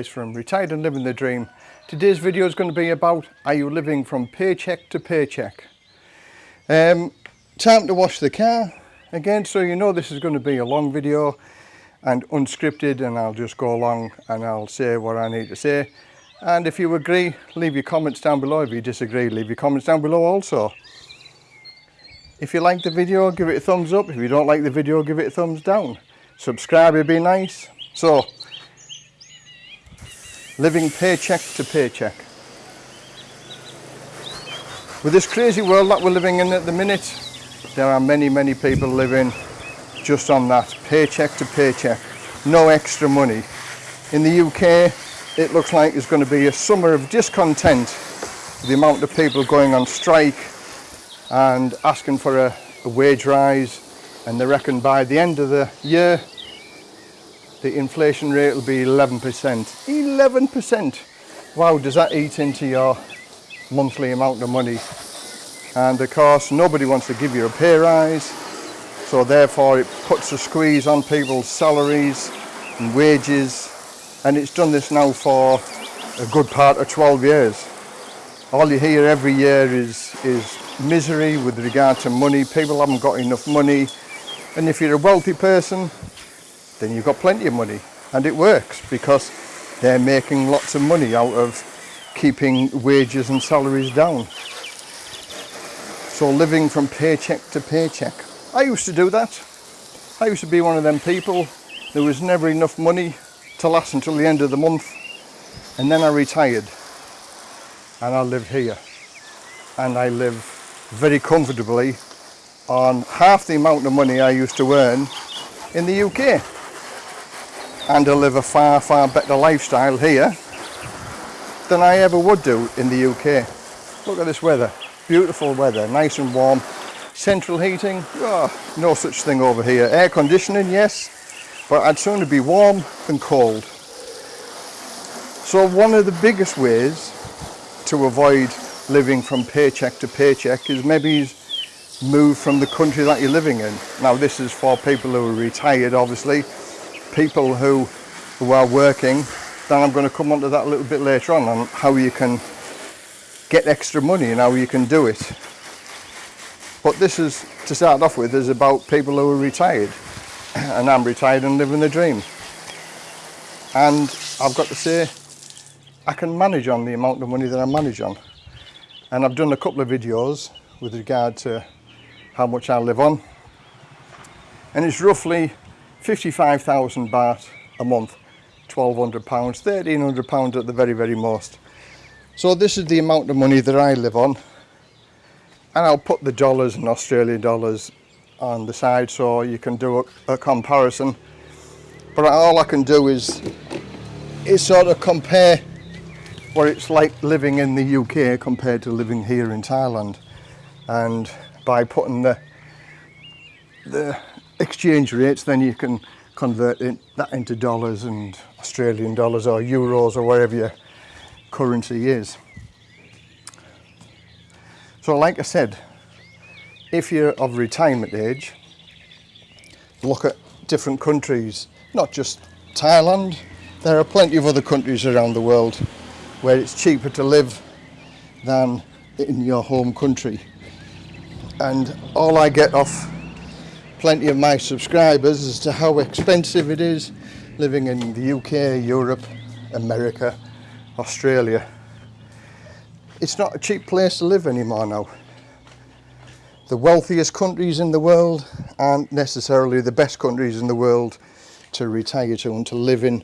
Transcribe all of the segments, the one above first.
Les from Retired and Living the Dream. Today's video is going to be about are you living from paycheck to paycheck? Um, time to wash the car. Again so you know this is going to be a long video and unscripted and I'll just go along and I'll say what I need to say. And if you agree leave your comments down below. If you disagree leave your comments down below also. If you like the video give it a thumbs up. If you don't like the video give it a thumbs down. Subscribe would be nice. So living paycheck to paycheck. With this crazy world that we're living in at the minute, there are many, many people living just on that, paycheck to paycheck, no extra money. In the UK, it looks like there's going to be a summer of discontent, the amount of people going on strike and asking for a, a wage rise, and they reckon by the end of the year, the inflation rate will be 11%. 11%! Wow, does that eat into your monthly amount of money? And of course, nobody wants to give you a pay rise, so therefore it puts a squeeze on people's salaries and wages, and it's done this now for a good part of 12 years. All you hear every year is, is misery with regard to money. People haven't got enough money. And if you're a wealthy person, then you've got plenty of money and it works because they're making lots of money out of keeping wages and salaries down. So living from paycheck to paycheck. I used to do that. I used to be one of them people. There was never enough money to last until the end of the month. And then I retired and I live here. And I live very comfortably on half the amount of money I used to earn in the UK and to live a far, far better lifestyle here than I ever would do in the UK. Look at this weather, beautiful weather, nice and warm. Central heating, oh, no such thing over here. Air conditioning, yes, but I'd sooner be warm than cold. So one of the biggest ways to avoid living from paycheck to paycheck is maybe move from the country that you're living in. Now this is for people who are retired obviously, people who, who are working, then I'm going to come on to that a little bit later on, on how you can get extra money and how you can do it. But this is, to start off with, is about people who are retired. And I'm retired and living the dream. And I've got to say, I can manage on the amount of money that I manage on. And I've done a couple of videos with regard to how much I live on. And it's roughly 55,000 baht a month, 1200 pounds, 1300 pounds at the very, very most. So this is the amount of money that I live on. And I'll put the dollars and Australian dollars on the side so you can do a, a comparison. But all I can do is, is sort of compare what it's like living in the UK compared to living here in Thailand. And by putting the, the exchange rates, then you can convert it, that into dollars and Australian dollars or euros or whatever your currency is. So like I said, if you're of retirement age, look at different countries, not just Thailand, there are plenty of other countries around the world where it's cheaper to live than in your home country. And all I get off plenty of my subscribers as to how expensive it is living in the UK, Europe, America, Australia. It's not a cheap place to live anymore now. The wealthiest countries in the world aren't necessarily the best countries in the world to retire to and to live in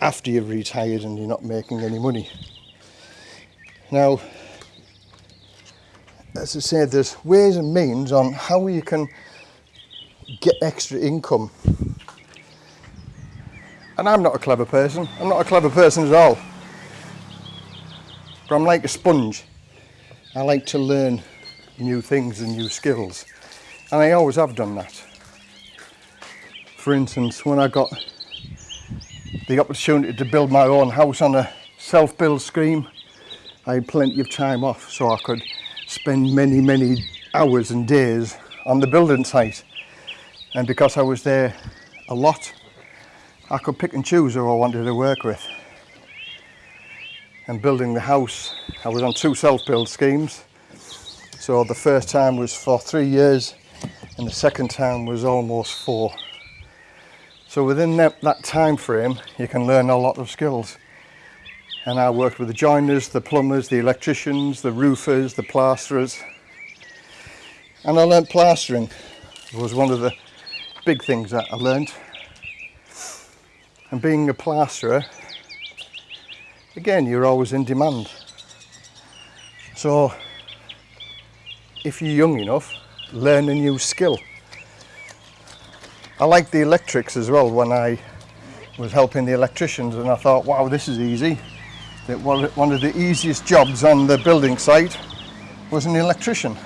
after you've retired and you're not making any money. Now, as I said, there's ways and means on how you can get extra income. And I'm not a clever person. I'm not a clever person at all. But I'm like a sponge. I like to learn new things and new skills. And I always have done that. For instance, when I got the opportunity to build my own house on a self-build scheme, I had plenty of time off so I could spend many, many hours and days on the building site and because I was there a lot I could pick and choose who I wanted to work with and building the house. I was on two self-build schemes. So the first time was for three years and the second time was almost four. So within that, that time frame, you can learn a lot of skills. And I worked with the joiners, the plumbers, the electricians, the roofers, the plasterers. And I learnt plastering. It was one of the big things that I learned. And being a plasterer, again, you're always in demand. So if you're young enough, learn a new skill. I liked the electrics as well when I was helping the electricians and I thought, wow, this is easy. That one of the easiest jobs on the building site was an electrician.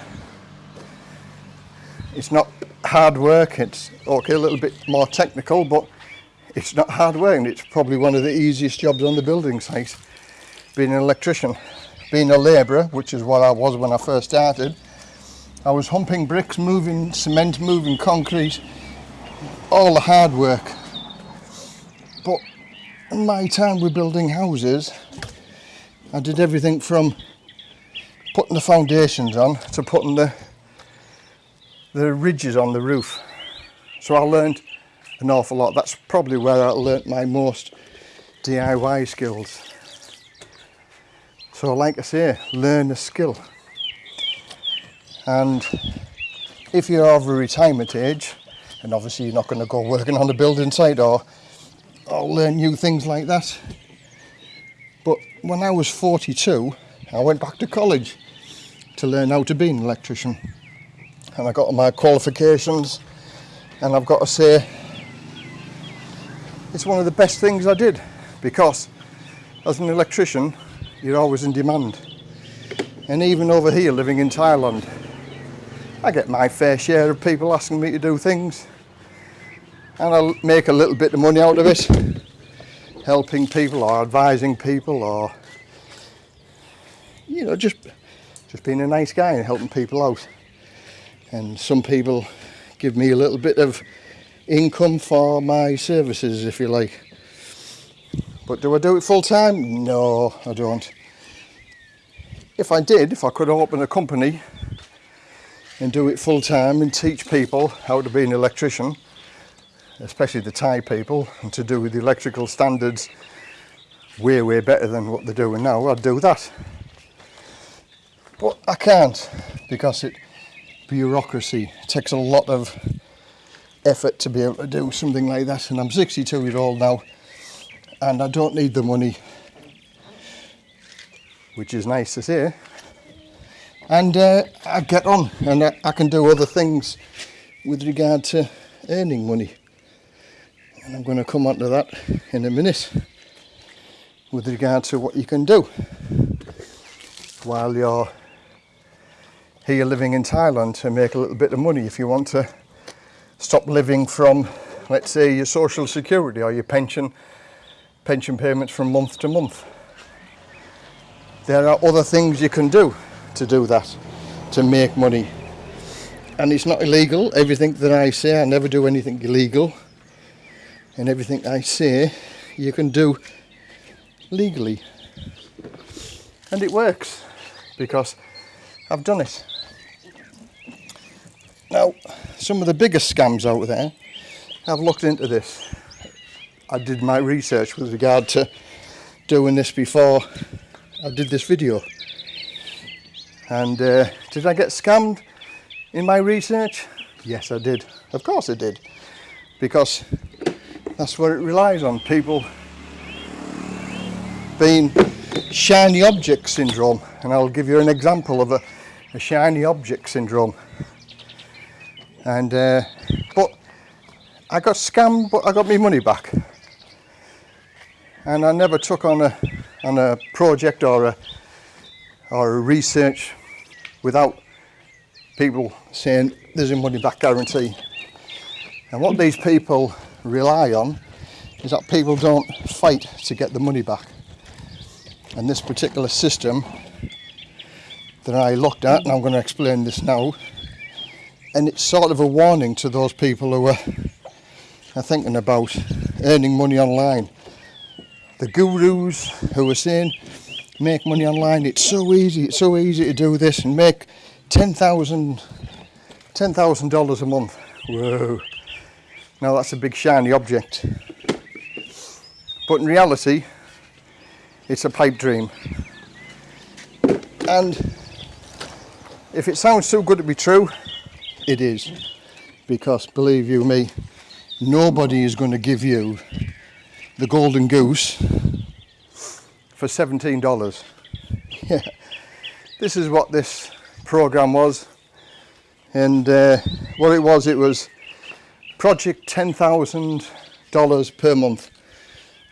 It's not hard work, it's okay, a little bit more technical, but it's not hard work and it's probably one of the easiest jobs on the building site, being an electrician. Being a labourer, which is what I was when I first started, I was humping bricks, moving cement, moving concrete, all the hard work. But in my time with building houses, I did everything from putting the foundations on to putting the the ridges on the roof. So I learned an awful lot. That's probably where I learnt my most DIY skills. So like I say, learn a skill. And if you're over retirement age, and obviously you're not going to go working on a building site or, or learn new things like that. But when I was 42, I went back to college to learn how to be an electrician. And I got my qualifications and I've got to say it's one of the best things I did because as an electrician you're always in demand. And even over here living in Thailand I get my fair share of people asking me to do things and I'll make a little bit of money out of it helping people or advising people or you know just just being a nice guy and helping people out and some people give me a little bit of income for my services if you like but do I do it full time? No I don't if I did, if I could open a company and do it full time and teach people how to be an electrician, especially the Thai people, and to do with the electrical standards way, way better than what they're doing now, I'd do that. But I can't because it bureaucracy. It takes a lot of effort to be able to do something like that and I'm 62 years old now and I don't need the money which is nice to say and uh, I get on and I, I, can do other things with regard to earning money. And I'm going to come on to that in a minute with regard to what you can do while you're here living in Thailand to make a little bit of money if you want to stop living from let's say your social security or your pension pension payments from month to month there are other things you can do to do that, to make money. And it's not illegal. Everything that I say, I never do anything illegal. And everything I say, you can do legally. And it works because I've done it. Now, some of the biggest scams out there, I've looked into this. I did my research with regard to doing this before I did this video. And uh, did I get scammed in my research? Yes, I did. Of course I did. Because that's what it relies on. People being shiny object syndrome. And I'll give you an example of a, a shiny object syndrome. And, uh, but I got scammed, but I got my money back. And I never took on a, on a project or a, or a research without people saying there's a money back guarantee. And what these people rely on is that people don't fight to get the money back. And this particular system that I looked at, and I'm going to explain this now, and it's sort of a warning to those people who are, are thinking about earning money online. The gurus who are saying make money online. It's so easy. It's so easy to do this and make ten thousand ten thousand dollars a month. Whoa! Now that's a big shiny object, but in reality, it's a pipe dream. And if it sounds too good to be true, it is. Because believe you me, nobody is going to give you the golden goose for $17. Yeah, this is what this program was. And uh, what it was, it was project $10,000 per month.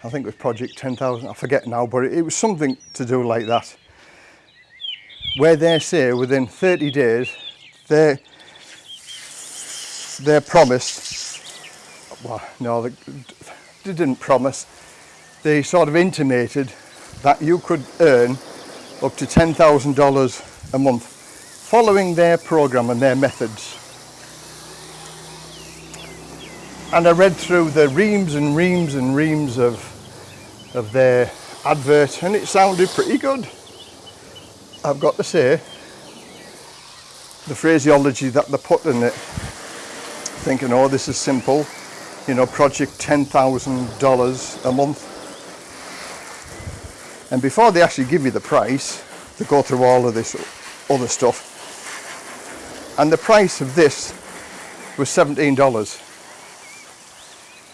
I think it was project 10,000, I forget now, but it, it was something to do like that where they say within 30 days they they're promised. Well no they, they didn't promise. They sort of intimated that you could earn up to $10,000 a month following their program and their methods. And I read through the reams and reams and reams of of their advert and it sounded pretty good. I've got to say, the phraseology that they put in it, thinking, oh, this is simple, you know, project $10,000 a month. And before they actually give you the price, they go through all of this other stuff. And the price of this was $17.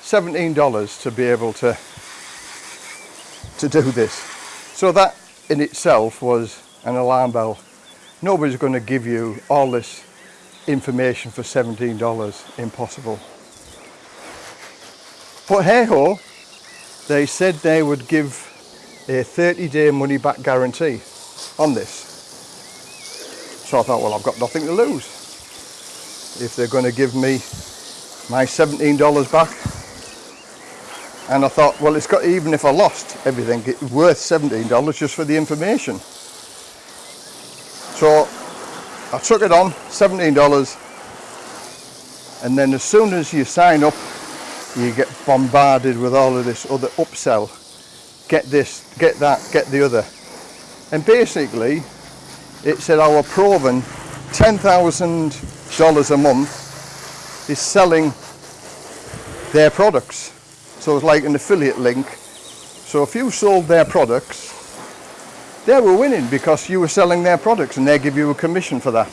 $17 to be able to to do this. So that in itself was an alarm bell. Nobody's going to give you all this information for $17. Impossible. But hey ho, they said they would give a 30 day money back guarantee on this. So I thought, well, I've got nothing to lose. If they're going to give me my $17 back. And I thought, well, it's got, even if I lost everything, it's worth $17 just for the information. So I took it on, $17. And then as soon as you sign up, you get bombarded with all of this other upsell. Get this, get that, get the other. And basically, it said our proven $10,000 a month is selling their products. So it's like an affiliate link. So if you sold their products, they were winning because you were selling their products and they give you a commission for that.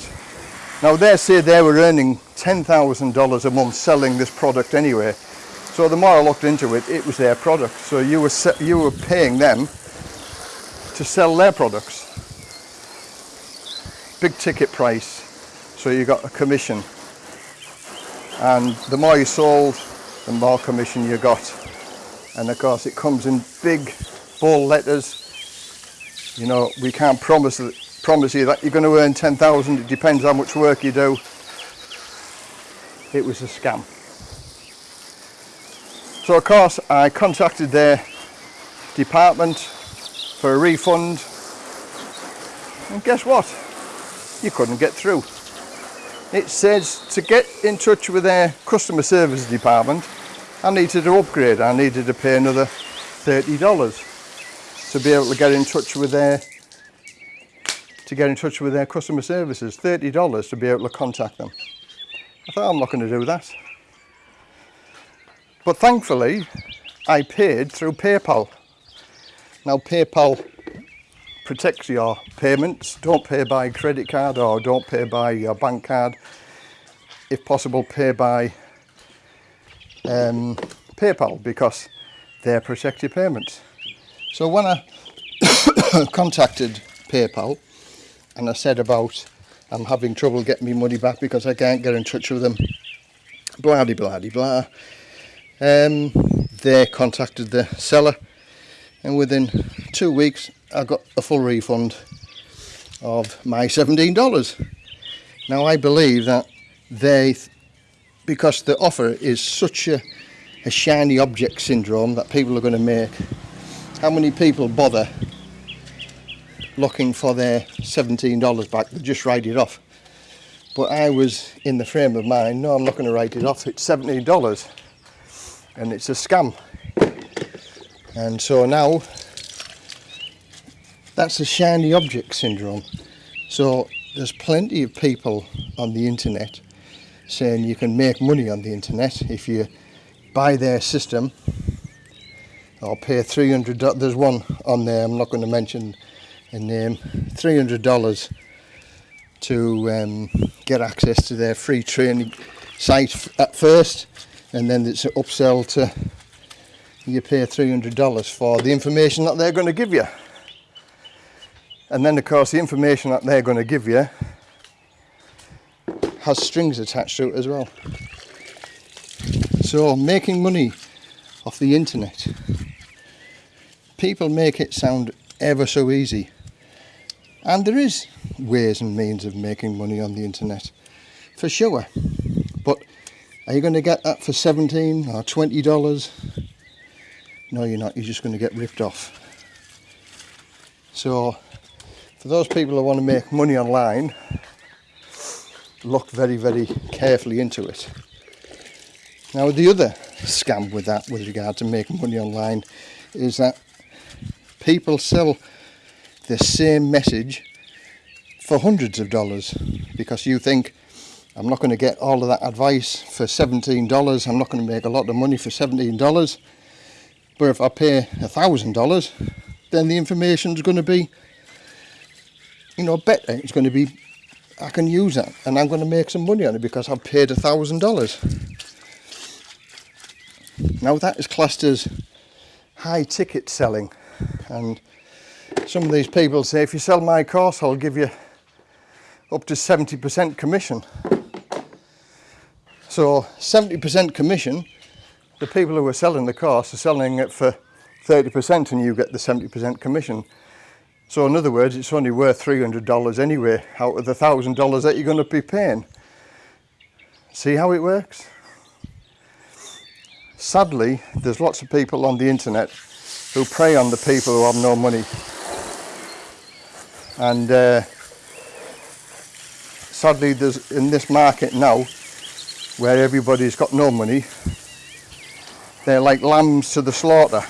Now they say they were earning $10,000 a month selling this product anyway. So the more I looked into it, it was their product. So you were, you were paying them to sell their products. Big ticket price. So you got a commission. And the more you sold, the more commission you got. And of course it comes in big bold letters you know, we can't promise promise you that you're going to earn 10,000. It depends how much work you do. It was a scam. So of course I contacted their department for a refund and guess what? You couldn't get through. It says to get in touch with their customer service department I needed to upgrade. I needed to pay another $30 to be able to get in touch with their to get in touch with their customer services. $30 to be able to contact them. I thought I'm not going to do that. But thankfully I paid through PayPal. Now PayPal protects your payments. Don't pay by credit card or don't pay by your bank card. If possible pay by um, PayPal because they protect your payments so when I contacted PayPal and I said about I'm having trouble getting my money back because I can't get in touch with them, blah de blah de blah, um, they contacted the seller and within two weeks I got a full refund of my $17. Now I believe that they, because the offer is such a, a shiny object syndrome that people are going to make how many people bother looking for their $17 back? They just write it off. But I was in the frame of mind no I'm not going to write it off. It's $17 and it's a scam. And so now That's the shiny object syndrome. So there's plenty of people on the internet saying you can make money on the internet if you buy their system or pay $300 there's one on there I'm not going to mention a name. $300 to um, get access to their free training site at first and then it's an upsell to you pay $300 for the information that they're going to give you. And then of course the information that they're going to give you has strings attached to it as well. So making money off the internet people make it sound ever so easy. And there is ways and means of making money on the internet for sure. But are you going to get that for 17 or 20 dollars? No you're not. You're just going to get ripped off. So for those people who want to make money online look very very carefully into it. Now the other scam with that with regard to making money online is that people sell the same message for hundreds of dollars because you think I'm not going to get all of that advice for $17 I'm not going to make a lot of money for $17 but if I pay a thousand dollars then the information is going to be you know better. It's going to be I can use that and I'm going to make some money on it because I've paid a thousand dollars. Now that is classed as high ticket selling and some of these people say if you sell my course I'll give you up to 70% commission. So 70% commission the people who are selling the course are selling it for 30% and you get the 70% commission. So in other words it's only worth $300 anyway out of the thousand dollars that you're going to be paying. See how it works? Sadly there's lots of people on the internet who prey on the people who have no money. And uh, sadly there's in this market now where everybody's got no money they're like lambs to the slaughter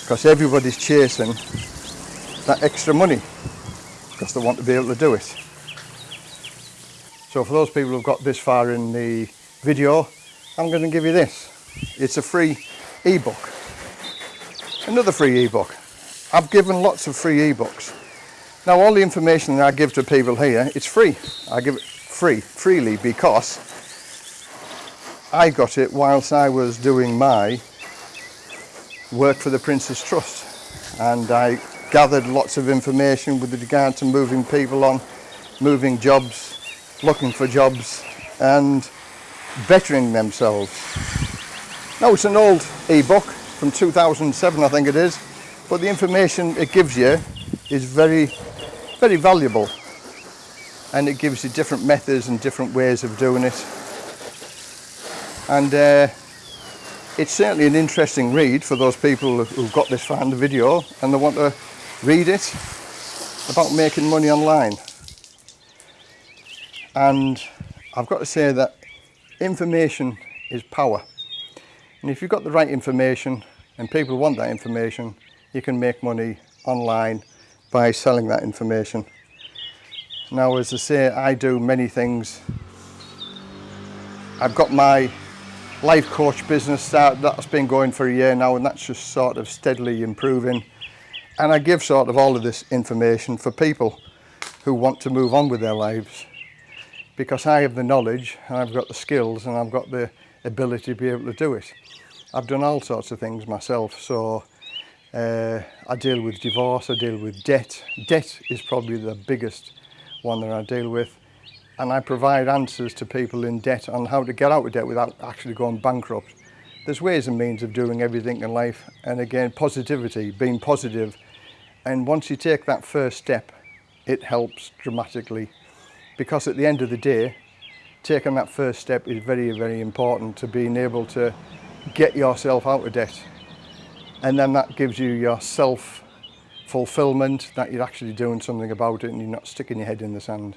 because everybody's chasing that extra money because they want to be able to do it. So for those people who've got this far in the video I'm going to give you this. It's a free ebook another free ebook. I've given lots of free ebooks. Now all the information that I give to people here it's free. I give it free freely because I got it whilst I was doing my work for the Prince's Trust. And I gathered lots of information with regard to moving people on moving jobs looking for jobs and bettering themselves. Now it's an old ebook from 2007 I think it is. But the information it gives you is very very valuable. And it gives you different methods and different ways of doing it. And uh, it's certainly an interesting read for those people who've got this far in the video and they want to read it about making money online. And I've got to say that information is power and if you've got the right information and people want that information, you can make money online by selling that information. Now, as I say, I do many things. I've got my life coach business that's been going for a year now and that's just sort of steadily improving. And I give sort of all of this information for people who want to move on with their lives because I have the knowledge and I've got the skills and I've got the ability to be able to do it. I've done all sorts of things myself, so uh, I deal with divorce, I deal with debt. Debt is probably the biggest one that I deal with. And I provide answers to people in debt on how to get out of debt without actually going bankrupt. There's ways and means of doing everything in life. And again, positivity, being positive. And once you take that first step, it helps dramatically. Because at the end of the day, taking that first step is very, very important to being able to get yourself out of debt. And then that gives you your self fulfillment that you're actually doing something about it and you're not sticking your head in the sand.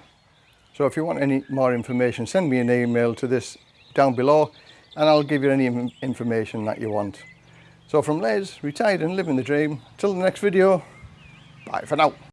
So if you want any more information, send me an email to this down below and I'll give you any information that you want. So from Les, retired and living the dream, till the next video, Bye for now.